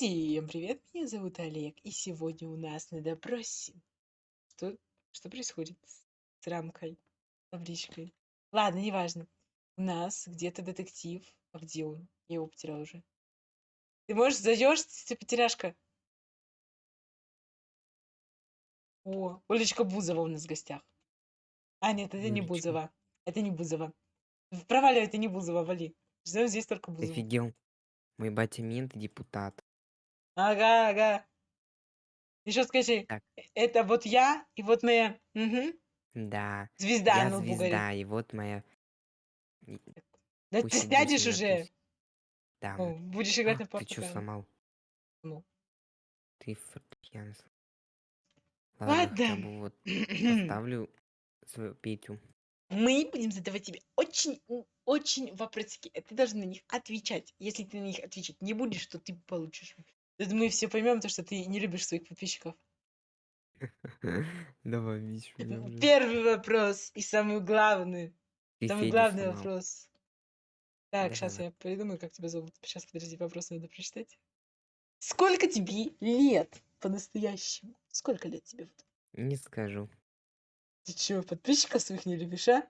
Всем привет, меня зовут Олег, и сегодня у нас на допросе. Что, что происходит с рамкой, табличкой? Ладно, неважно. У нас где-то детектив. А где он? Я его потерял уже. Ты можешь зайдешь, ты потеряшка? О, Олечка Бузова у нас в гостях. А, нет, это не Олечка. Бузова. Это не Бузова. Проваливай, это не Бузова, вали. Ждем здесь только Ты Бузову. офигел? Мой батя мент и депутат. Ага, ага. Еще скажи, Так. «Э- это вот я и вот моя мгм, Да, звезда я на лбу горит. звезда, и вот моя... и- Да пусть ты сидит сядешь уже. туз. Да. Ну, будешь играть А, на ты что фортепиано. сломал? Ну. Ты фортепиано сломал. Ладно, хотя Ладно. бы вот поставлю свою Петю. Мы будем задавать тебе очень, очень вопросики. и Ты должен на них отвечать. Если ты на них отвечать не будешь, то ты получишь. Мы все поймем, то, что ты не любишь своих подписчиков. Давай, уже. Первый вопрос и самый главный. Ты Самый главный сломал. вопрос. Так, сейчас Да-да. я придумаю, как тебя зовут. Сейчас, подожди, вопрос надо прочитать. Сколько тебе лет по-настоящему? Сколько лет тебе? Не скажу. Ты чё, подписчиков своих не любишь, а?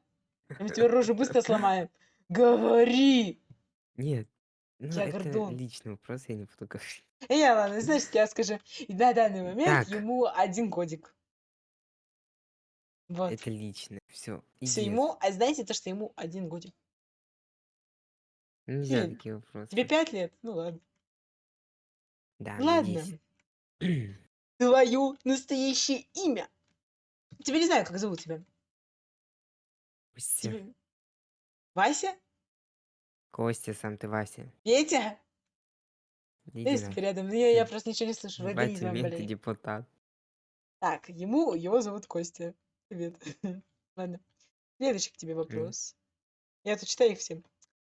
Мы тебе рожу быстро сломаем. Говори! Нет. Ну, Я это гордон. личный вопрос, я не буду говорить. Э, Я, ладно, знаешь, я скажу. И на данный момент Так. ему один годик. Вот. Это личное. Все. Все ему, а знаете то, что ему один годик? Нельзя Сильно. такие вопросы. Тебе пять лет? Ну ладно. Да, мне Ладно. 10. Твое настоящее имя. Тебя не знаю, как зовут тебя. Костя. Тебе- Вася? Костя, сам ты Вася. Петя? Есть рядом, но я, я Ты- просто ничего не слышу. И болеет. депутат. Так, ему его зовут Костя. Привет. Ладно. Следующий к тебе вопрос. Я тут читаю их всем.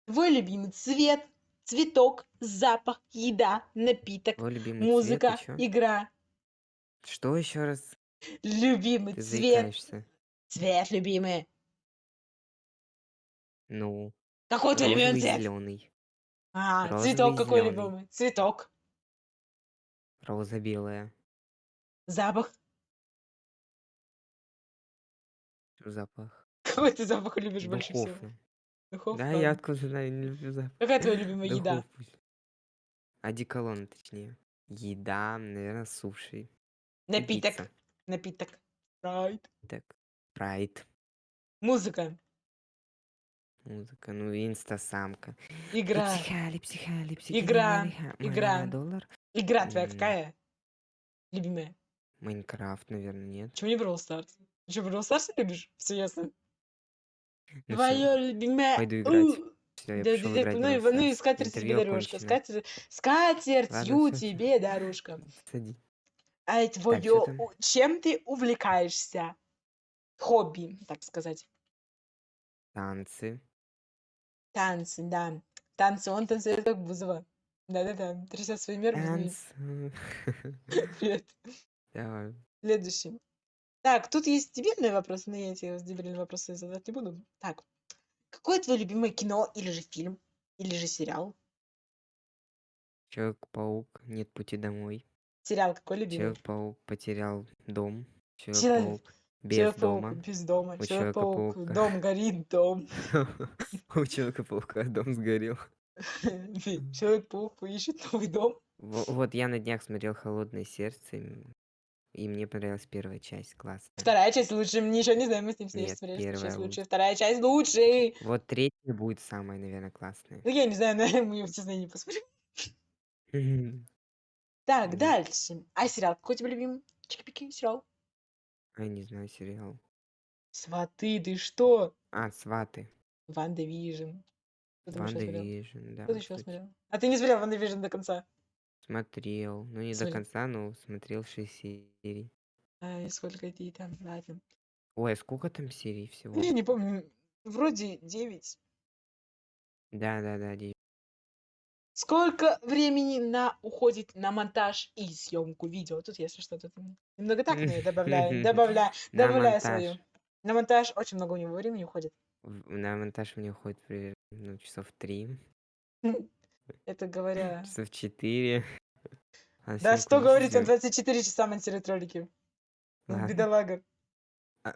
Твой любимый цвет, цветок, запах, еда, напиток, музыка, цвет игра. Что еще раз? Любимый Ты цвет. заикаешься. Цвет любимый. Ну, Какой твой любимый цвет? зеленый. А, розовый, цветок какой зелёный. любимый? Цветок. Роза белая. Запах. Запах. Какой ты запах любишь больше всего? Духовка. Да, я откуда знаю, не люблю запах. Какая твоя любимая еда? Духовку. Одеколон, точнее. Еда, наверное, суши. Напиток. пицца. Напиток. Спрайт. Так, прайд. Музыка. Музыка, ну, инстасамка. Игра. Психали, психали, психали, Игра, игра. доллар. Игра твоя какая? Любимая. Майнкрафт, наверное, нет. Почему не Brawl Stars? Ты что, Brawl Stars любишь? Все ясно. Ну Твое любимое. пойду играть. У. всё, я Да, пошёл да, играть ну, Brawl ну и скатерть тебе дорожка. Скатерть, скатертью тебе дорожка. Сади. А твое, у- чем ты увлекаешься? Хобби, так сказать. Танцы. Танцы, да. Танцы, он танцует как Бузова. Да-да-да, трясет своими нервами. Танцы. Привет. Давай. Следующий. Так, тут есть дебильные вопросы, но я тебе дебильные вопросы задавать не буду. Так, какое твое любимое кино или же фильм, или же сериал? Человек-паук. Нет пути домой. Сериал какой любимый? Человек-паук потерял дом. Человек- Человек-паук без дома. без дома. У Человек-паук, дом горит, дом. У Человека-паука дом сгорел. Человек-паук ищет новый дом. Во- Вот я на днях смотрел «Холодное сердце», и мне понравилась первая часть, классно. Вторая часть лучше, ничего не знаю, мы с ним Нет, смотрели, первая часть лучше. лучше. Вторая часть лучше. Вот третья будет самая, наверное, классная. Ну, я не знаю, наверное, мы ее, честно, не посмотрим. Так, дальше. А сериал какой у тебя любимый? Чики-пики, сериал. Я не знаю сериал. Сваты, ты что? А, «Сваты». WandaVision. Что ты еще смотрел? «WandaVision», да. Что ты еще кстати. смотрел? А ты не смотрел WandaVision до конца? Смотрел. Ну, не до Смотри. конца, но смотрел 6 серий. Ай, сколько ей там, ладно. Ой, а сколько там серий всего? Я не помню, вроде 9. Да-да-да, девять. Сколько времени на уходит на монтаж и съемку видео? Тут, если что, тут немного так добавляю, добавляю, добавляю монтаж. свою. На монтаж очень много у него времени уходит. На монтаж мне уходит примерно ну, часов три, Это говоря... часов четыре. А Да что говорить, он сделать? 24 часа монтирует ролики. Ладно. бедолага. А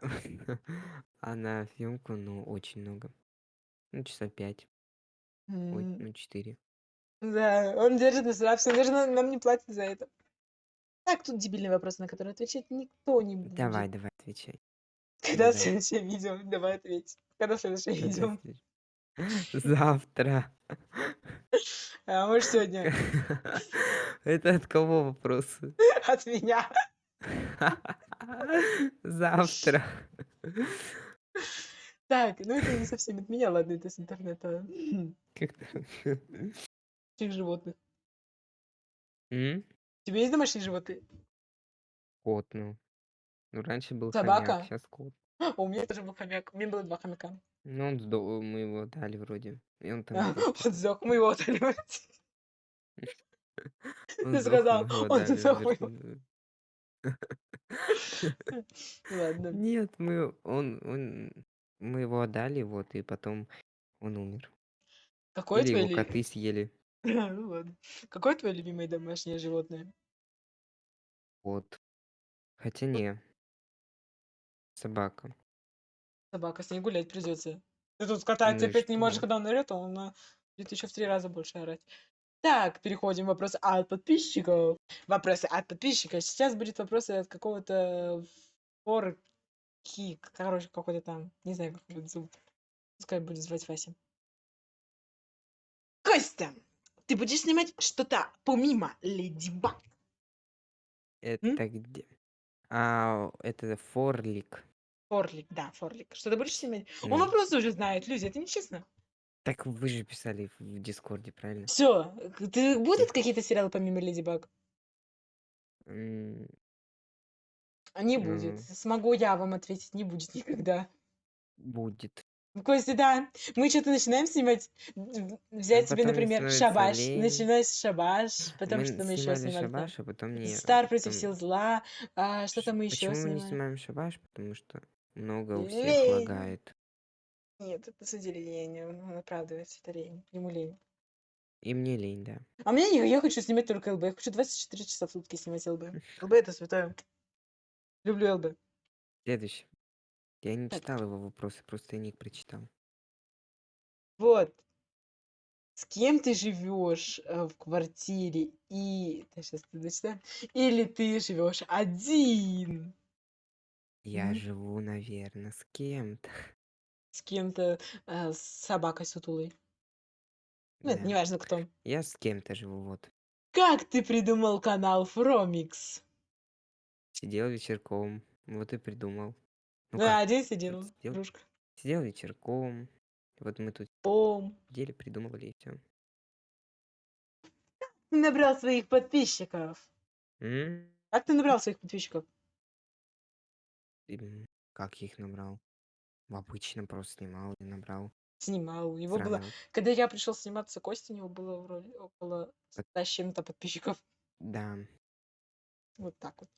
а на съемку, ну, очень много. Ну, часа 5. Ой, М, ну, 4. Да, он держит на себя даже нам не платит за это. Так, тут дебильный вопрос, на который отвечать никто не будет. Давай, давай, отвечай. Когда Давай. следующее видео? Давай ответь. Когда следующее Когда видео? Завтра. А может сегодня? Это от кого вопросы? От меня. Завтра. Так, ну это не совсем от меня, ладно, это с интернета. Как там? Домашних животных. М? У тебя есть домашние животные? Кот, ну. Ну, раньше был Собака? хомяк, сейчас кот. У меня тоже был хомяк. У меня было 2 хомяка. Ну, он сдох, мы его дали вроде. И он там сдох. он сдох, мы его отдали. Он Ты сдох, сказал, его он дали сдох, мы его- Ладно. Нет, мы он он мы его отдали, вот, и потом он умер. Какое Или твое его коты съели. Ну ладно. Какое твое любимое домашнее животное? Вот. Хотя не. Собака. Собака, с ней гулять придется. Ты тут Ну и терпеть не можешь, что? когда он орёт, а он а, будет еще в три раза больше орать. Так, переходим к вопросу от подписчиков. Вопросы от подписчиков. Сейчас будет вопросы от какого-то форки, короче, какой-то там, не знаю, как его зовут. Пускай будет звать Вася. Костя, ты будешь снимать что-то помимо Леди Баг? Это где? А, это Форлик. Форлик, да, Форлик. Что ты будешь снимать? Он Ну. вопросы уже знает, люди, это нечестно. Так вы же писали в в Дискорде, правильно? Все, ты будут какие-то сериалы помимо Леди Баг? М, А не будет. Ну. Смогу я вам ответить, не будет никогда. Будет. Костя, да. Мы что-то начинаем снимать. Взять себе, например, шабаш. с шабаш. Потом мы что мы еще снимали там? шабаш, а потом не. Стар против потом- сил зла. А, что-то Ш- мы еще Почему мы не снимаем. снимаем шабаш? Потому что много у всех лагает. Нет, это деле лень. Он оправдывается, это лень. Ему лень. И мне лень, да. А мне не, я хочу снимать только ЛБ. Я хочу 24 часа в сутки снимать ЛБ. ЛБ это святое. Люблю ЛБ. Следующий. Я не Так. читал его вопросы, просто я ник прочитал. Вот. С кем ты живешь э, в квартире и... сейчас ты дочитаем. Или ты живешь один? Я Мгм. живу, наверное, с кем-то. С кем-то, э, с собакой сутулой. Ну, это Да. неважно кто. Я с кем-то живу, вот. Как ты придумал канал Фромикс? Сидел вечерком, вот и придумал. Ну да, как, один сидел, сидел? дружка. сидел вечерком, вот мы тут Ом. сидели, придумывали и все. Набрал своих подписчиков. Как ты набрал своих подписчиков? Как я их набрал? Обычно просто снимал и набрал. Снимал. У него было... Когда я пришел сниматься, Костя, у него было вроде около 100 с чем-то подписчиков. Да. Вот так вот.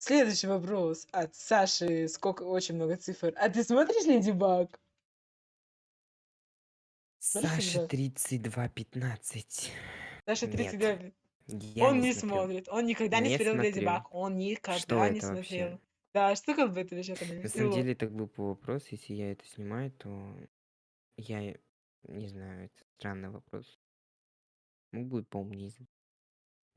Следующий вопрос от Саши. Сколько, очень много цифр. А ты смотришь Леди Баг? Саша Баг? 3215. Саша Нет, 32. Я Он не смотрю. смотрит. Он никогда не Не смотрел Леди. Баг. Он никогда Что не смотрел. вообще? Да, что как бы это вообще там На самом деле так глупый вопрос. Если я это снимаю, то я не знаю, это странный вопрос. Мог бы поумнее.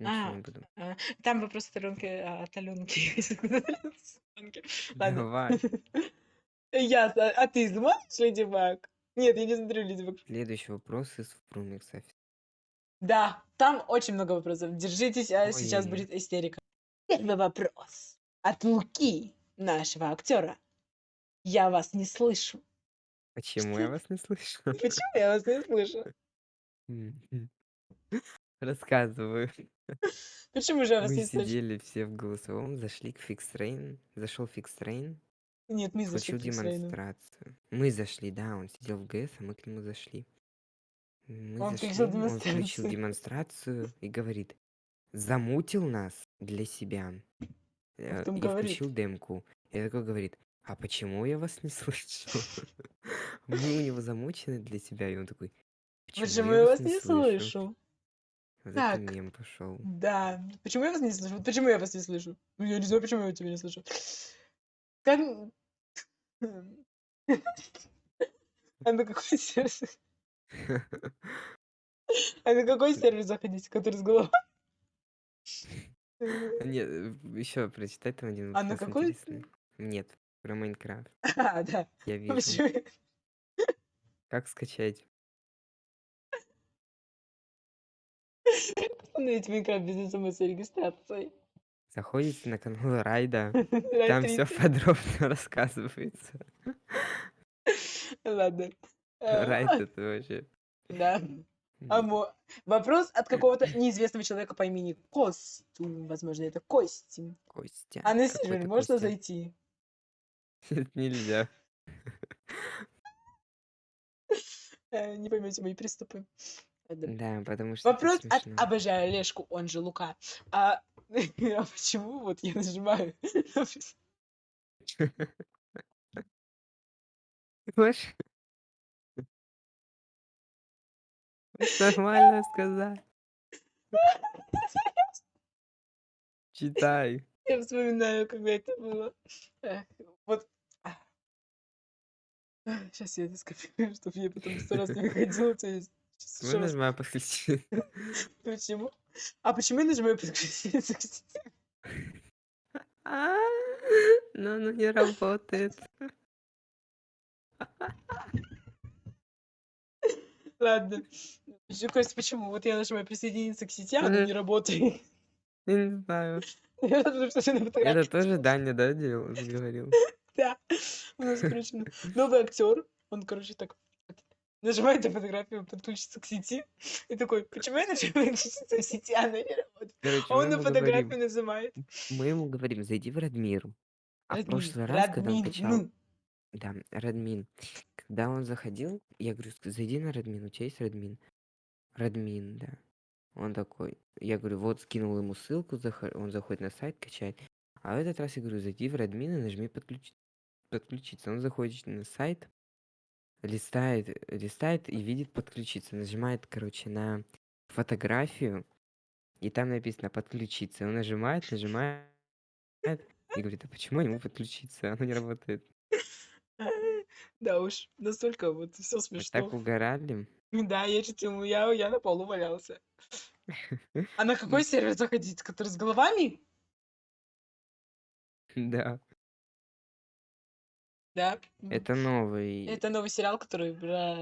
Ничего А, не буду. а, там вопрос от Аленки. а, От Аленки. Ладно. Давай. Я, а а ты смотришь Леди Баг? Нет, я не смотрю Леди Баг. Следующий вопрос из Фрумикса. Да, там очень много вопросов. Держитесь, а сейчас Ой-ой-ой. будет истерика. Первый вопрос от Луки, нашего актера. Я вас не слышу. Почему Что? я вас не слышу? Почему я вас не слышу? Рассказываю. Почему же я вас Мы не слышу? сидели все в голосовом, зашли к Фикстрейн. Зашел Фикстрейн, Нет, мы зашли включил к Фиксрейну. демонстрацию. Мы зашли, да, он сидел в ГС, а мы к нему зашли. Мы Он зашли, включил он включил демонстрацию. демонстрацию и говорит, замутил нас для себя. э, потом И говорит. включил демку. И такой говорит, а почему я вас не слышу? Мы у него замучены для себя, и он такой, почему Почему я я вас вас не не слышу? слышу? Вот это Так, мем пошел. да. Почему я вас не слышу? Вот почему я вас не слышу? Ну, я не знаю, почему я тебя не слышу. Как... А на какой сервис? А на какой сервис заходить, который с головой? Нет, еще прочитай там один А на какой? интересный. Нет, про Майнкрафт. А, да. Я А вижу. Как скачать? Установить Майнкрафт без смс-регистрации. Заходите на канал Райда. Райд Там все 30. подробно рассказывается. Ладно. Райд А, это вообще... Да. А м, мо- Вопрос от какого-то неизвестного человека по имени Костю. Возможно, это Костя. Костя. А на сервер можно Костя. зайти? Нет, нельзя. Э, Не поймете мои приступы. Да, потому что это Вопрос от смешно. обожаю Олежку, он же Лука. А, а почему вот я нажимаю? Можешь нормально сказать? Читай. Я вспоминаю, когда это было. Вот. Сейчас я это скопирую, чтобы я потом сто раз не выходила. То есть щас ещё Можно раз. нажимаю подключить? Почему? А почему я нажимаю подключиться к сети? А, Но оно не работает. Ладно. Ещё, Костя, почему? Вот я нажимаю присоединиться к сети, а оно Мгм. не работает. Я не знаю. Я что на Это фотографии тоже. Даня, да, делал, говорил? Да. У нас, короче, ну, новый актер. Он, короче, так нажимает на фотографию подключиться к сети и такой: "Почему я нажимаю подключиться к сети, а она не работает?" Короче, А он на фотографию говорим нажимает. мы ему говорим: "Зайди в Радмир". А в Радмин, прошлый раз, когда он качал ну. Да, Радмин. Когда он заходил, я говорю: "Ск зайди на Радмин, у тя есть Радмин?" Радмин, да. Он такой я говорю: "Вот", скинул ему ссылку, он заходит на сайт, качает. А в этот раз я говорю: "Зайди в Радмин и нажми подключи подключиться". Он заходит на сайт, листает листает и видит подключиться. Нажимает, короче, на фотографию, и там написано подключиться. Он нажимает, нажимает и говорит: "А почему могу подключиться? Оно не работает". Да уж, настолько вот Мы смешно. так угорали. Да, я чуть ему я я на полу валялся. А на какой сервер заходить? Который с головами? Да. Да. Это новый, Это новый сериал, который про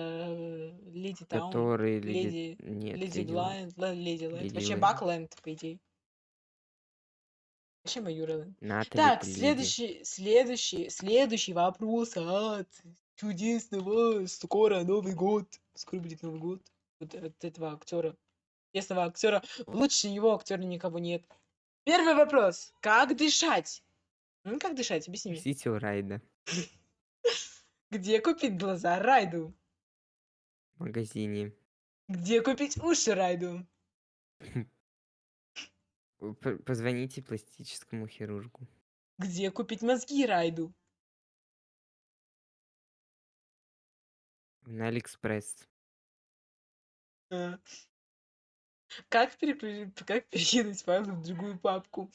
Леди Таун, который леди Леди нет, Леди Блайнд, Ла Леди Лэнд. Вообще. Бакленд, по идее. Вообще Маюрелэнд. Натали Так, следующий следующий следующий вопрос от чудесного скоро Новый год. Скоро будет Новый год. Вот от этого актера. Чудесного актера. Лучше него актера никого нет. Первый вопрос. Как дышать? М, как дышать? Объясни мне. У Райда. Где купить глаза Райду? В магазине. Где купить уши Райду? П позвоните пластическому хирургу. Где купить мозги Райду? На Алиэкспресс. А. Как переключи как перекинуть файлы в другую папку?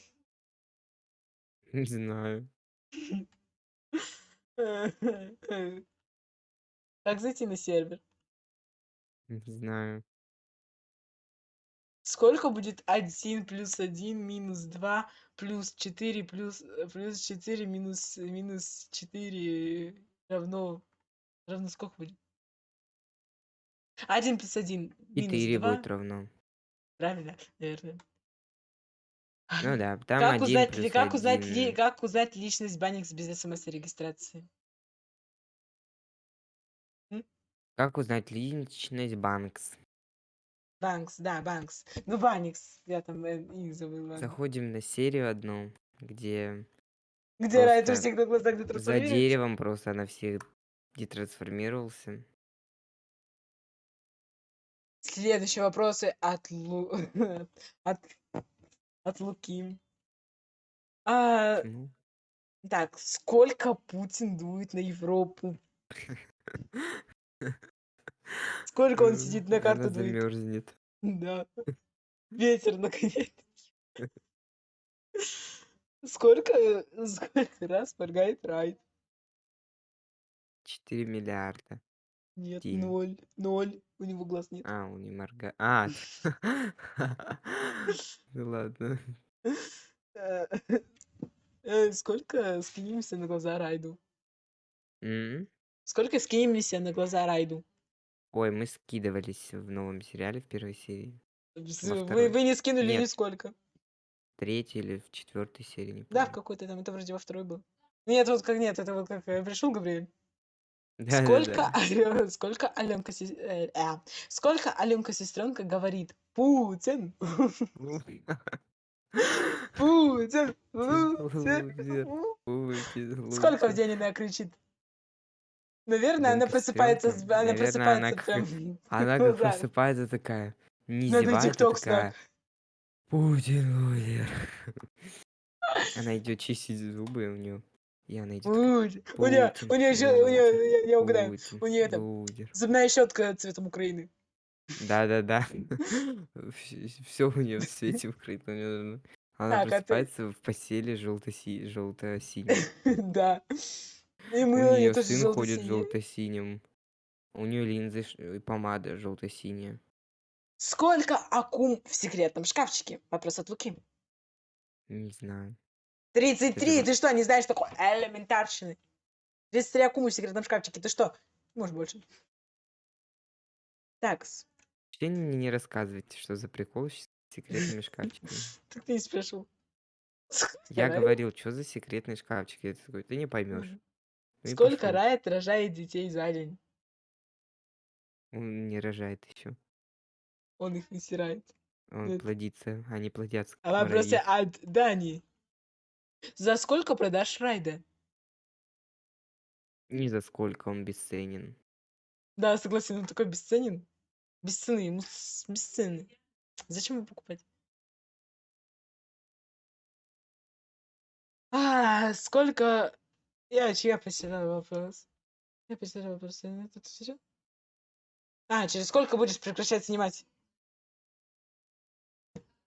Не знаю. Как зайти на сервер? Не знаю. Сколько будет 1 плюс 1 минус 2 плюс 4 плюс э, плюс 4 минус минус 4 равно равно сколько будет? 1 плюс 1 минус 4 2. будет равно. Правильно, наверное. Ну да, там Как 1 узнать плюс как узнать ли 1. как узнать личность Банникс без смс-регистрации? М? Как узнать личность Банкс? Банкс, да, Банкс. Ну, Банникс. Я там, э, их забыла. Заходим на серию одну, где Где у просто всех на глазах за деревом просто на всех детрансформировался. Следующие вопросы от Лу от от Луки. А, Почему? так, сколько Путин дует на Европу? Сколько он сидит на карту дует? замерзнет. Да. Ветер наконец. Сколько, сколько раз моргает Райд? 4 миллиарда. Нет, Тень. 0, 0. У него глаз нет. А, он не моргает. А, ну ладно. Э, э, Сколько скинемся на глаза Райду? М? Сколько скинемся на глаза Райду? Ой, мы скидывались в новом сериале в первой серии. Во Вы, второй. вы не скинули Нет. нисколько. Третьей или в четвертой серии, не Да, в помню. какой-то там, это вроде во второй был. Нет, вот как нет, это вот как э, пришел Габриэль. Да-да-да. Сколько, Алё- сколько Аленка, сес- э, а, сколько Аленка сестренка говорит? Путин, Путин, Лузер, Путин. Сколько в день она кричит? Наверное, она Аленка просыпается, с- она Наверное, она просыпается как-. Она Ну как просыпается такая, не Надо зевает, а тикток такая, Путин лузер. Она идет чистить зубы у нее. Такая, Путин. У нее, Путин, у нее еще, у нее, лузер, я, я угадаю, у нее это зубная щетка цветом Украины. Да-да-да. Все у нее в цвете укрыто. у неё- Она Так, а просыпается в постели желто-си- желто-синей. Да. И У мы нее тоже сын ходит желто-синем. У нее линзы и помада желто-синяя. Сколько акум в секретном шкафчике? Вопрос от Луки. Не знаю. 33, вот- ты что, не знаешь такой элементарщины? 33 акумы в секретном шкафчике, ты что? Может больше. Так, Вообще мне не рассказывайте, что за прикол с секретными шкафчиками. так ты не спрашивал. Я говорил, что за секретный шкафчик? Я такой, ты не поймешь. Ну Сколько. Райт рожает детей за день? Он не рожает еще. Он их не стирает. Он плодится, они плодятся. А вопросы скоро от Дани. За сколько продашь Райда? Ни за сколько он бесценен. Да, согласен, он такой бесценен. Без цены, ему с- без цены. Зачем его покупать? А, сколько... Я, я потерял вопрос. Я потерял вопрос. Я этот всё? А, через сколько будешь прекращать снимать?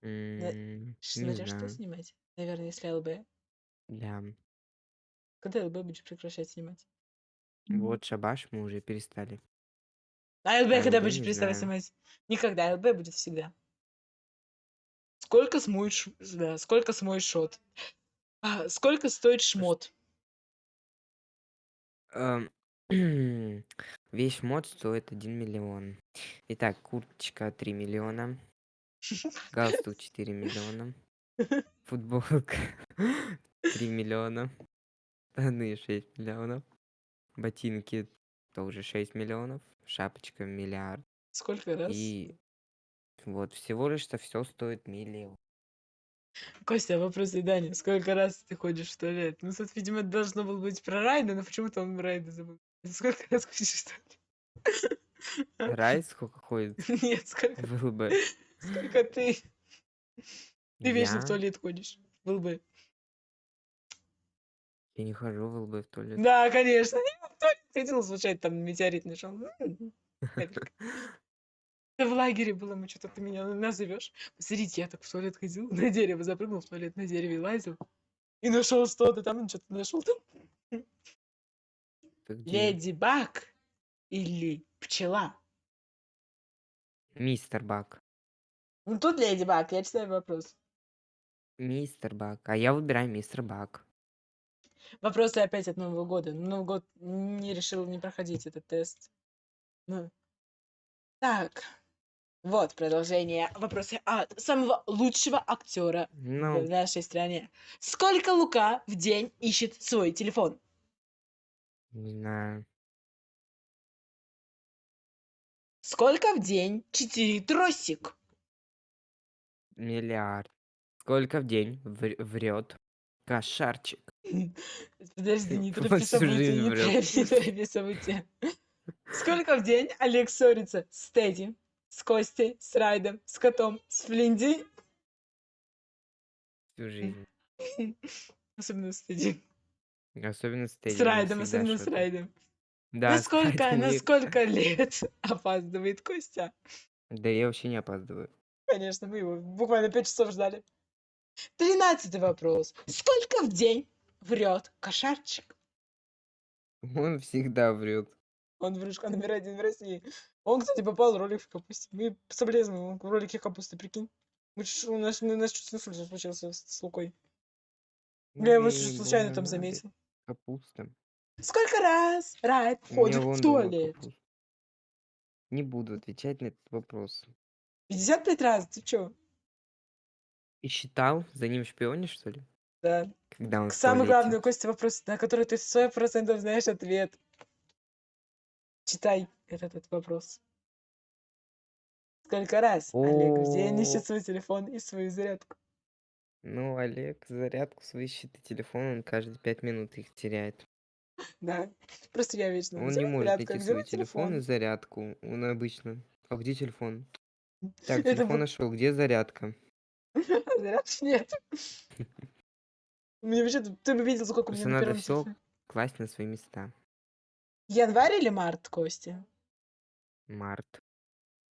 М, Ш- Не Смотря что знаю. снимать. Наверное, если ЛБ. Да. Когда ЛБ будешь прекращать снимать? Вот шабаш мы уже перестали. А ЛБ А когда ЛБ будешь не переставать знаю. снимать? Никогда. ЛБ будет всегда. Сколько смоешь... Да, сколько смоешь шот? А, сколько стоит шмот? Эм, Весь мод стоит 1 миллион. Итак, курточка 3 миллиона. Галстук 4 миллиона. Футболка 3 миллиона. Штаны 6 миллионов. Ботинки тоже 6 миллионов. Шапочка миллиард. Сколько раз? И вот всего лишь-то все стоит миллион. Костя, вопрос и Дани. Сколько раз ты ходишь в туалет? Ну, тут, видимо, должно было быть про Райда, но почему-то он Райда забыл. Сколько раз ходишь в туалет? Рай сколько ходит Нет, сколько, в ЛБ? сколько ты? Ты вечно в туалет ходишь. Был бы. Я не хожу в ЛБ в туалет. Да, конечно. Я в туалет ходил, случайно там метеорит нашел. М, капелька. Это в лагере было, мы что-то ты меня назовешь. Посмотрите, я так в туалет ходил, на дерево запрыгнул, в туалет на дереве лазил. И нашел что-то там, что-то нашел там. Ты где? Леди Баг или пчела? Мистер Бак. Ну тут Леди Баг, я читаю вопрос. Мистер Бак. А я выбираю мистер Бак. Вопросы опять от Нового года. Новый год не решил не проходить этот тест. Ну. Так. Вот продолжение вопроса от самого лучшего актера в Ну, нашей стране. Сколько Лука в день ищет свой телефон? не знаю. Сколько в день читерит тросик? Миллиард. Сколько в день вр- врет кошарчик? Подожди, не торопи события, не врет. торопи, не торопи события. Сколько в день Олег ссорится с Тедди, с Костей, с Райдом, с котом, с Флинди? Всю жизнь. Особенно с Тедди. Особенно с С Тедди. он Райдом, особенно с Райдом. Да, с Насколько, на сколько лет опаздывает Костя? Да я вообще не опаздываю. Конечно, мы его буквально 5 часов ждали. Тринадцатый вопрос. Сколько в день врет кошарчик? Он всегда врет. Он врушка номер один в России. Он, кстати, попал в ролик в капусте. Мы соболезнуем в ролике капусты, прикинь. Мы у нас, у нас чуть инсульт случился с, с Лукой. Я его чуть случайно там заметил. Капуста. Сколько раз Райт вон в туалет? Не буду отвечать на этот вопрос. 55 раз, ты чё? И считал? За ним шпионишь, что ли? Да. Когда он в Самый туалете? главный, Костя, вопрос, на который ты сто процентов знаешь ответ. Читай этот, вопрос. Сколько раз Олег в день ищет свой телефон и свою зарядку? Ну, Олег зарядку свою ищет и телефон, он каждые пять минут их теряет. Да. Просто я вечно. Он «Где не может зарядка? найти свой телефон и зарядку. Он обычно. А где телефон? Так, телефон нашел. Где зарядка? Нет. Меня вообще, ты бы видел, сколько у меня Просто на надо телефоне. Класть на свои места. Январь или март, Костя? Март.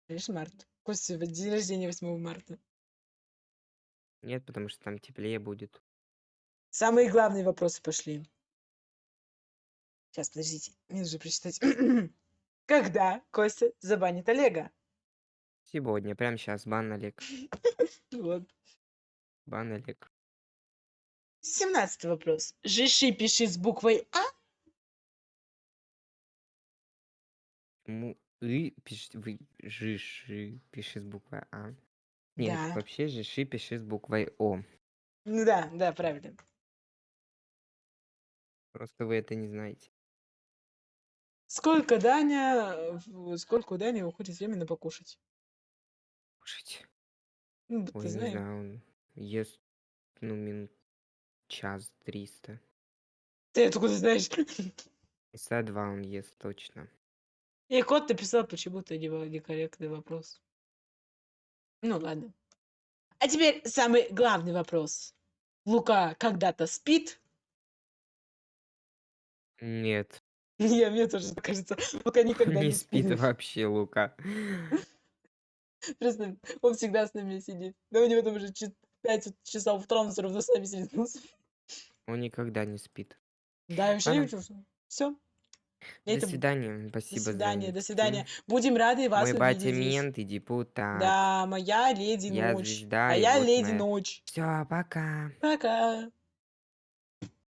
Видишь, март. Костя, день рождения 8 марта. Нет, потому что там теплее будет. Самые главные вопросы пошли. Сейчас, подождите, мне нужно прочитать. Когда Костя забанит Олега? Сегодня, прямо сейчас. Бан Олег. Вот. Бан Олег. Семнадцатый вопрос. Жиши пиши с буквой А? Му и пиши вы жиши пиши с буквой А. Нет, Да. вообще жиши пиши с буквой О. Ну да, да, правильно. Просто вы это не знаете. Сколько Даня, сколько у Дани уходит времени покушать? Кушать. Ну, ты Ой, не знаешь. знаю, он ест, ну, минут час триста. Ты откуда знаешь? Часа два он ест точно. И кот написал почему-то нево- некорректный вопрос. Ну ладно. А теперь самый главный вопрос. Лука когда-то спит? Нет, Я, мне тоже так кажется. Лука никогда не не спит спит. вообще Лука. Просто он всегда с нами сидит. Да у него там уже 5 часов утра, он все равно с нами сидит. Он никогда не спит. Да, я вообще не. Все. До свидания. До Спасибо за свидания, до стрим. свидания. Будем рады вас Мой батя мент и депутат. Да, моя леди Я ночь. звезда, а я вот леди моя- ночь. Все, пока. Пока.